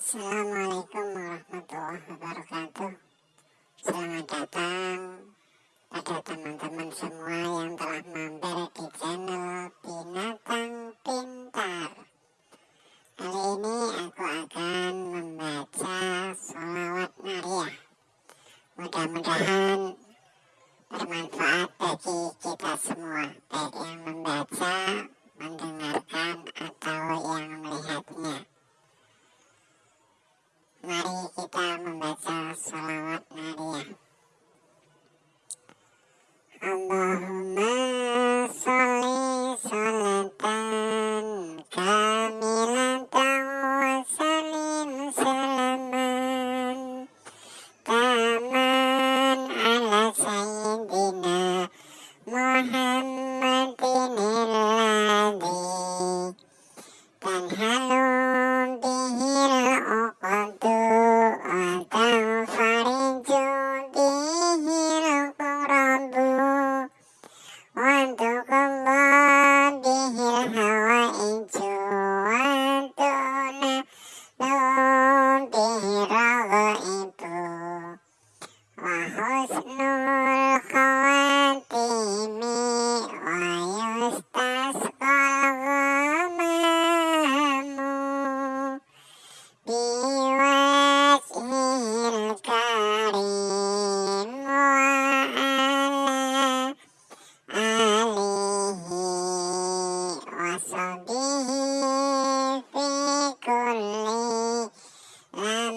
Assalamualaikum warahmatullahi wabarakatuh. Selamat datang pada teman-teman semua yang telah mampir di channel Binatang Pintar. Kali ini aku akan membaca sholawat Nariyah Mudah-mudahan bermanfaat bagi kita semua Baik yang membaca, mendengarkan, atau yang Muhammadin Illadhi Tanhalu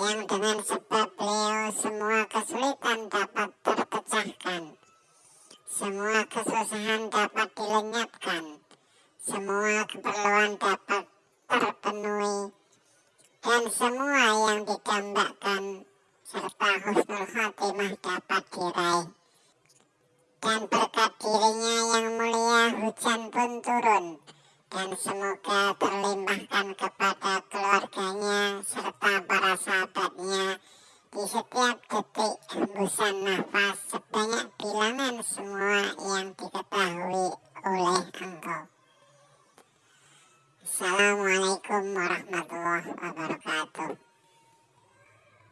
yang dengan sebab beliau semua kesulitan dapat terpecahkan. Semua kesusahan dapat dilenyapkan. Semua keperluan dapat terpenuhi. Dan semua yang didambakan serta husnul khatimah dapat diraih. Dan berkat dirinya yang mulia hujan pun turun dan semoga terlimpahkan kepada keluarganya serta para sahabatnya di setiap detik hembusan nafas sebanyak bilangan semua yang diketahui oleh engkau. Assalamualaikum warahmatullahi wabarakatuh.